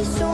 let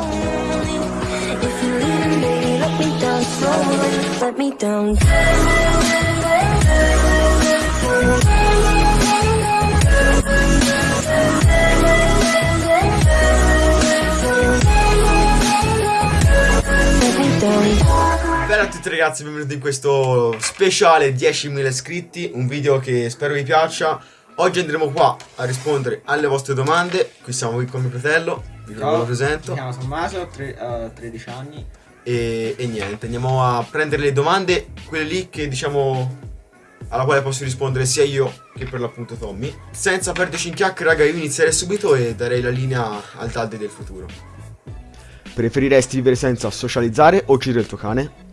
Bella a tutti ragazzi, benvenuti in questo speciale 10.000 iscritti, un video che spero vi piaccia. Oggi andremo qua a rispondere alle vostre domande, qui siamo qui con mio fratello, vi lo Mi presento. chiamo Tommaso, ho tre- eh, 13 anni. E, e niente, andiamo a prendere le domande, quelle lì che diciamo alla quale posso rispondere sia io che per l'appunto Tommy. Senza perderci in chiacchiere raga, io inizierei subito e darei la linea al Talde del futuro. Preferiresti vivere senza socializzare o uccidere il tuo cane?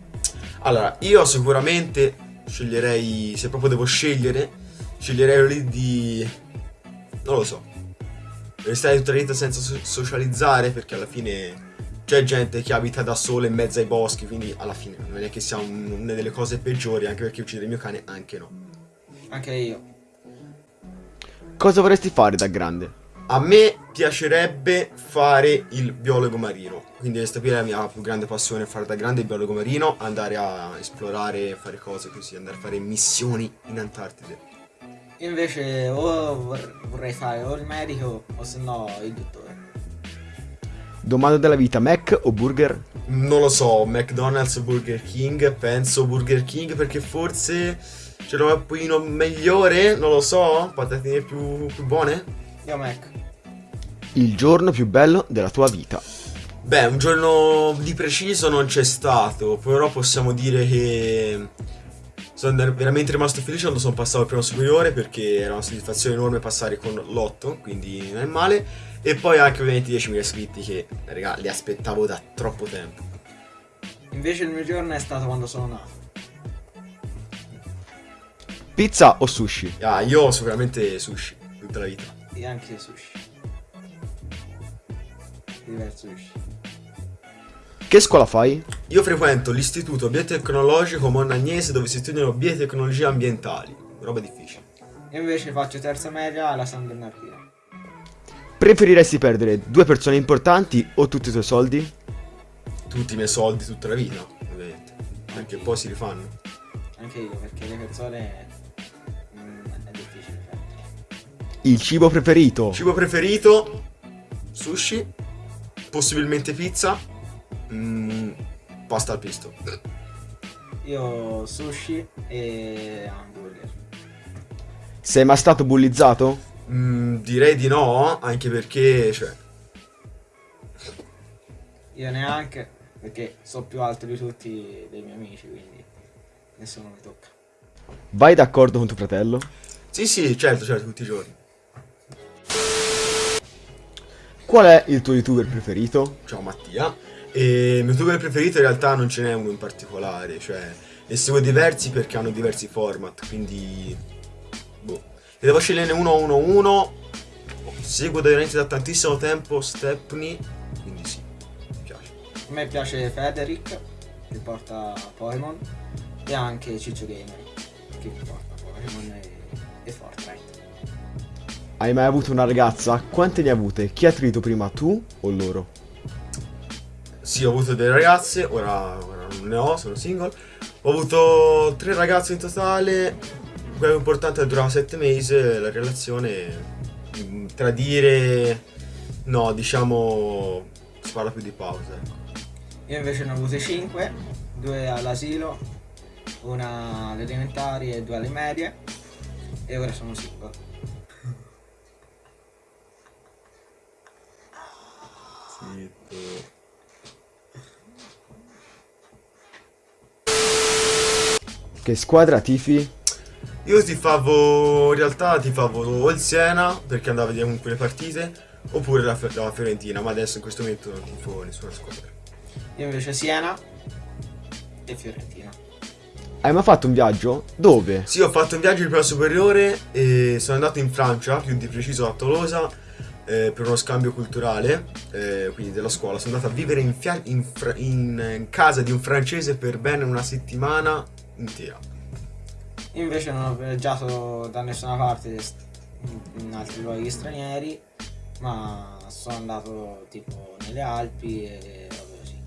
Allora, io sicuramente sceglierei, se proprio devo scegliere, sceglierei lì di... non lo so. Restare tutta la vita senza so- socializzare perché alla fine c'è gente che abita da sola in mezzo ai boschi, quindi alla fine non è che sia un- una delle cose peggiori, anche perché uccidere il mio cane anche no. Anche io. Cosa vorresti fare da grande? A me piacerebbe fare il biologo marino, quindi questa qui è la mia più grande passione, fare da grande il biologo marino, andare a esplorare, fare cose così, andare a fare missioni in Antartide. Io invece o vor- vorrei fare o il medico o se no il dottore. Domanda della vita, Mac o burger? Non lo so, McDonald's o Burger King, penso Burger King perché forse c'è un pochino migliore, non lo so, patatine più, più buone. Io Mac. Il giorno più bello della tua vita. Beh, un giorno di preciso non c'è stato, però possiamo dire che sono veramente rimasto felice quando sono passato al primo superiore perché era una soddisfazione enorme passare con l'8, quindi non è male. E poi anche ovviamente 10.000 iscritti che, raga, li aspettavo da troppo tempo. Invece il mio giorno è stato quando sono nato. Pizza o sushi? Ah, io sicuramente sushi, tutta la vita. E anche sushi. Diverso sushi. Che scuola fai? Io frequento l'istituto biotecnologico Monnagnese dove si studiano biotecnologie ambientali. Roba difficile. Io invece faccio terza media alla San Bernardino. Preferiresti perdere due persone importanti o tutti i tuoi soldi? Tutti i miei soldi tutta la vita, ovviamente. Perché poi si rifanno. Anche io perché le persone mm, è difficile perdere. Il cibo preferito? Cibo preferito? Sushi. Possibilmente pizza. Mm, pasta al pesto. Io sushi e hamburger. Sei mai stato bullizzato? Mm, direi di no, anche perché, cioè, Io neanche perché so più alto di tutti dei miei amici, quindi nessuno mi tocca. Vai d'accordo con tuo fratello? Sì, sì, certo, certo, tutti i giorni. Qual è il tuo youtuber preferito? Ciao Mattia. E il mio youtuber preferito in realtà non ce n'è uno in particolare, cioè ne seguo diversi perché hanno diversi format, quindi boh. Se devo sceglierne uno a uno a uno, seguo da veramente da tantissimo tempo Stepney, quindi sì, mi piace. A me piace Federic che porta Pokémon e anche Ciccio Gamer che porta Pokémon e, e Fortnite. Hai mai avuto una ragazza? Quante ne hai avute? Chi ha tradito prima, tu o loro? Sì, ho avuto delle ragazze, ora, ora non ne ho, sono single. Ho avuto tre ragazze in totale, quello importante è durava sette mesi, la relazione, mm, tradire, no, diciamo, si parla più di pausa, ecco. Io invece ne ho avute 5, due all'asilo, una alle elementari e due alle medie e ora sono single. Zitto. Che squadra tifi? Io tifavo, in realtà tifavo o il Siena, perché andavo a vedere comunque le partite, oppure la, la Fiorentina, ma adesso in questo momento non tifo nessuna squadra. Io invece Siena e Fiorentina. Hai mai fatto un viaggio? Dove? Sì, ho fatto un viaggio di prima superiore e sono andato in Francia, più di preciso a Tolosa, eh, per uno scambio culturale, eh, quindi della scuola. Sono andato a vivere in, in in- in casa di un francese per bene una settimana Io invece non ho viaggiato da nessuna parte in altri luoghi stranieri, ma sono andato tipo nelle Alpi e robe così.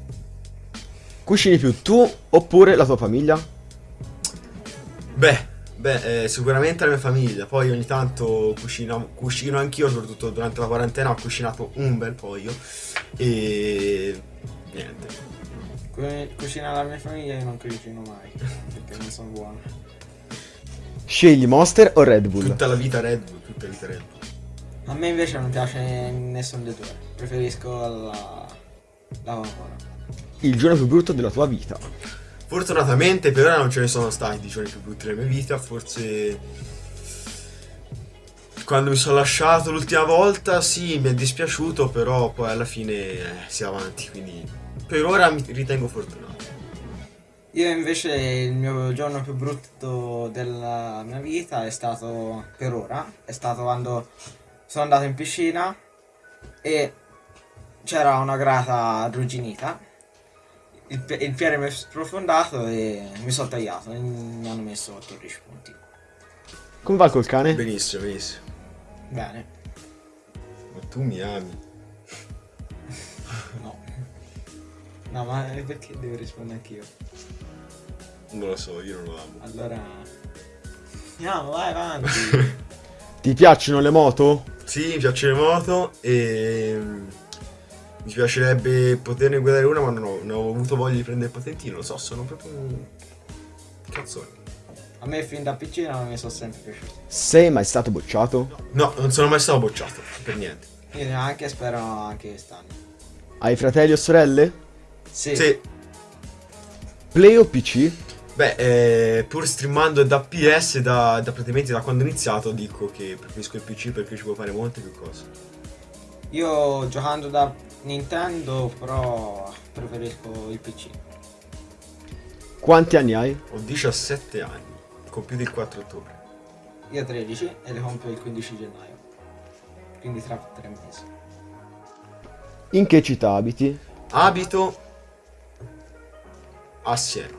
Cucini più tu oppure la tua famiglia? Beh, beh, eh, sicuramente la mia famiglia. Poi ogni tanto cucino, cucino anch'io, soprattutto durante la quarantena ho cucinato un bel po' io. E niente. Cu- Cucina la mia famiglia io non cucino mai, perché non sono buono. Scegli Monster o Red Bull? Tutta la vita Red Bull, tutta la vita Red Bull. A me invece non piace nessun dei due, preferisco la, la Coca-Cola. Il giorno più brutto della tua vita. Fortunatamente per ora non ce ne sono stati di giorni più brutti nella mia vita, forse quando mi sono lasciato l'ultima volta sì mi è dispiaciuto, però poi alla fine eh, si è avanti, quindi per ora mi ritengo fortunato. Io invece il mio giorno più brutto della mia vita è stato, per ora, è stato quando sono andato in piscina e c'era una grata arrugginita. Il, il piede mi è sprofondato e mi sono tagliato e mi hanno messo 14 punti. Come va col cane? Benissimo, benissimo. Bene, Ma tu mi ami. no. No, ma perché devo rispondere anch'io? Non lo so, io non lo amo. Allora... Andiamo, vai avanti. Ti piacciono le moto? Sì, mi piace le moto e mm, mi piacerebbe poterne guidare una, ma non ho, non ho avuto voglia di prendere il patentino, lo so, sono proprio un cazzone. A me fin da piccino mi sono sempre piaciuti. Sei mai stato bocciato? No, non sono mai stato bocciato, per niente. Io neanche spero anche quest'anno. Hai fratelli o sorelle? Sì. Sì, Play o PC? beh, eh, pur streamando da PS da, da praticamente da quando ho iniziato dico che preferisco il PC perché ci può fare molte più cose. Io giocando da Nintendo però preferisco il PC. Quanti anni hai? Ho 17 anni, compiuto il 4 ottobre. Io 13 e le compio il 15 gennaio. Quindi tra tre mesi. In che città abiti? Abito a Siena.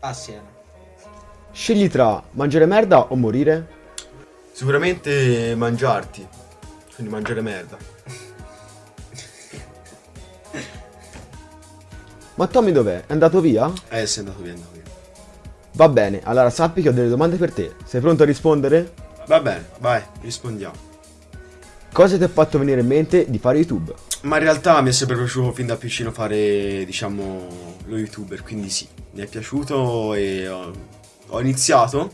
A Siena. Scegli tra mangiare merda o morire? Sicuramente mangiarti, quindi mangiare merda. Ma Tommy dov'è? È andato via? Eh, sei andato via, andato via. Va bene, allora sappi che ho delle domande per te. Sei pronto a rispondere? Va bene, vai, rispondiamo. Cosa ti ha fatto venire in mente di fare YouTube? Ma in realtà mi è sempre piaciuto fin da piccino fare, diciamo, lo youtuber, quindi sì, mi è piaciuto e ho, ho iniziato.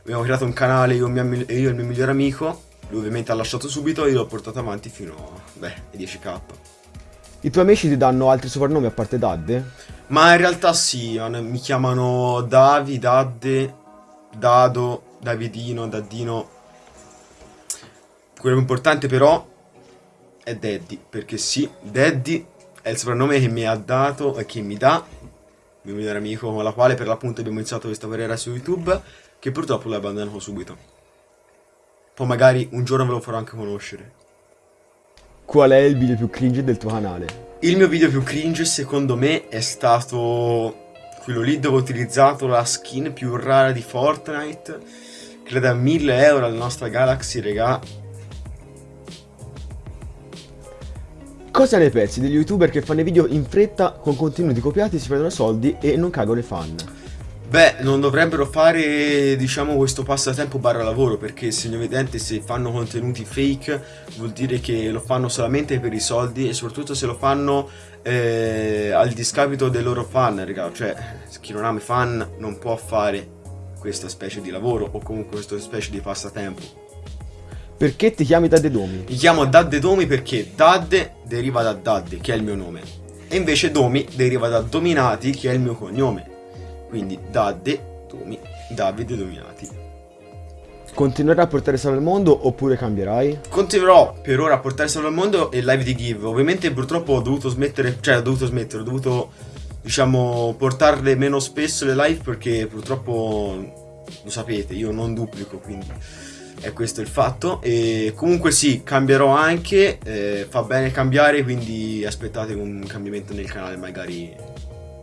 Abbiamo creato un canale io, e e io e il mio migliore amico. Lui ovviamente ha lasciato subito e io l'ho portato avanti fino a, beh, ai 10k. I tuoi amici ti danno altri soprannomi a parte Dadde? Ma in realtà sì, mi chiamano Davi, Dadde, Dado, Davidino, Daddino. Quello più importante però è Daddy, perché sì, Daddy è il soprannome che mi ha dato e che mi dà il mio migliore amico con la quale per l'appunto abbiamo iniziato questa carriera su YouTube, che purtroppo l'ho abbandonato subito. Poi magari un giorno ve lo farò anche conoscere. Qual è il video più cringe del tuo canale? Il mio video più cringe secondo me è stato quello lì dove ho utilizzato la skin più rara di Fortnite che da 1000 euro alla nostra Galaxy, regà. Cosa ne pensi degli youtuber che fanno i video in fretta con contenuti copiati, si prendono soldi e non cagano i fan? Beh, non dovrebbero fare, diciamo, questo passatempo barra lavoro, perché segno evidente se fanno contenuti fake vuol dire che lo fanno solamente per i soldi e soprattutto se lo fanno eh, al discapito dei loro fan, raga. Cioè, chi non ama i fan non può fare questa specie di lavoro o comunque questa specie di passatempo. Perché ti chiami Dadde Domi? Mi chiamo Dadde Domi perché Dadde deriva da Dadde, che è il mio nome, e invece Domi deriva da Dominati, che è il mio cognome. Quindi Dadde, Domi, Davide Dominati. Continuerai a portare salve al mondo oppure cambierai? Continuerò per ora a portare salve al mondo e live di give. Ovviamente purtroppo ho dovuto smettere, cioè ho dovuto smettere, ho dovuto diciamo portarle meno spesso le live perché purtroppo lo sapete, io non duplico, quindi è questo il fatto. E comunque sì, cambierò anche, eh, fa bene cambiare, quindi aspettate un cambiamento nel canale magari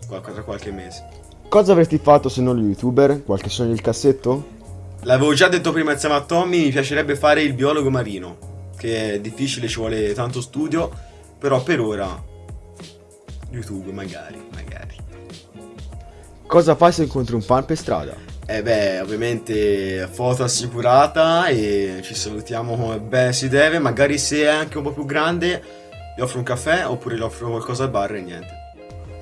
tra qualche mese. Cosa avresti fatto se non lo youtuber? Qualche sogno nel cassetto? L'avevo già detto prima insieme a Tommy, mi piacerebbe fare il biologo marino. che è difficile, ci vuole tanto studio, però per ora YouTube magari, magari. Cosa fai se incontri un fan per strada? Eh beh, ovviamente foto assicurata e ci salutiamo come bene si deve, magari se è anche un po' più grande gli offro un caffè oppure gli offro qualcosa al bar e niente.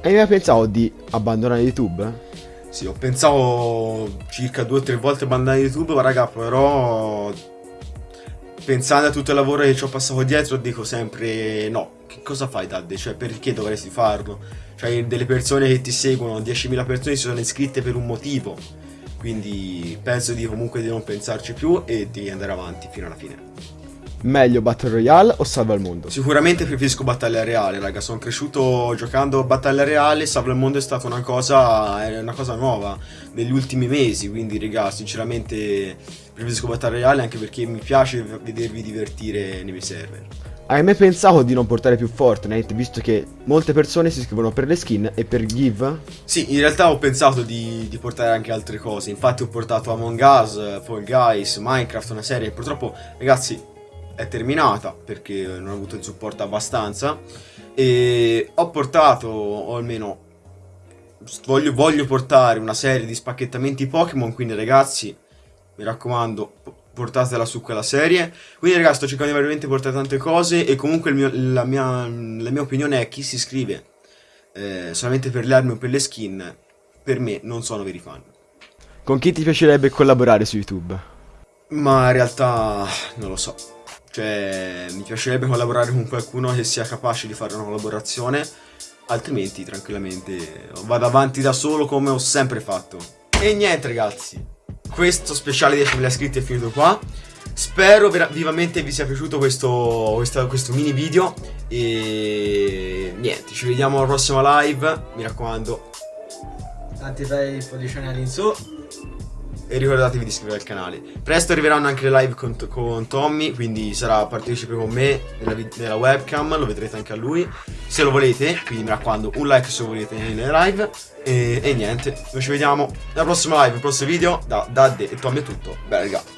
Hai mai pensato di abbandonare YouTube? Sì, ho pensato circa due o tre volte abbandonare YouTube, ma raga, però pensando a tutto il lavoro che ci ho passato dietro dico sempre no, che cosa fai Dadde? Cioè perché dovresti farlo? Cioè delle persone che ti seguono, 10.000 persone si sono iscritte per un motivo, quindi penso di comunque di non pensarci più e di andare avanti fino alla fine. Meglio Battle Royale o Salva il mondo? Sicuramente preferisco Battaglia Reale, raga. Sono cresciuto giocando Battaglia Reale. Salva il mondo è stata una cosa, una cosa nuova negli ultimi mesi. Quindi, raga, sinceramente preferisco Battaglia Reale anche perché mi piace vedervi divertire nei miei server. Hai mai pensato di non portare più Fortnite, visto che molte persone si iscrivono per le skin e per give? Sì, in realtà ho pensato di, di portare anche altre cose. Infatti ho portato Among Us, Fall Guys, Minecraft, una serie. Purtroppo, ragazzi, è terminata perché non ho avuto il supporto abbastanza e ho portato, o almeno voglio, voglio portare una serie di spacchettamenti Pokémon, quindi ragazzi mi raccomando portatela su quella serie. Quindi ragazzi sto cercando di veramente portare tante cose e comunque mio, la, mia, la, mia, opinione è chi si iscrive eh, solamente per le armi o per le skin, per me non sono veri fan. Con chi ti piacerebbe collaborare su YouTube? Ma in realtà non lo so. Cioè, mi piacerebbe collaborare con qualcuno che sia capace di fare una collaborazione, altrimenti tranquillamente vado avanti da solo come ho sempre fatto. E niente ragazzi, questo speciale 10.000 iscritti è finito qua. Spero vivamente vi sia piaciuto questo, questo, questo, mini video e niente, ci vediamo alla prossima live, mi raccomando. Tanti bei pollicioni all'insù e ricordatevi di iscrivervi al canale. Presto arriveranno anche le live con, con Tommy, quindi sarà partecipe con me nella, nella, webcam, lo vedrete anche a lui, se lo volete, quindi mi raccomando un like se lo volete nelle live e, e niente, noi ci vediamo alla prossima live, nel prossimo video, da Dadde e Tommy è tutto, bella raga.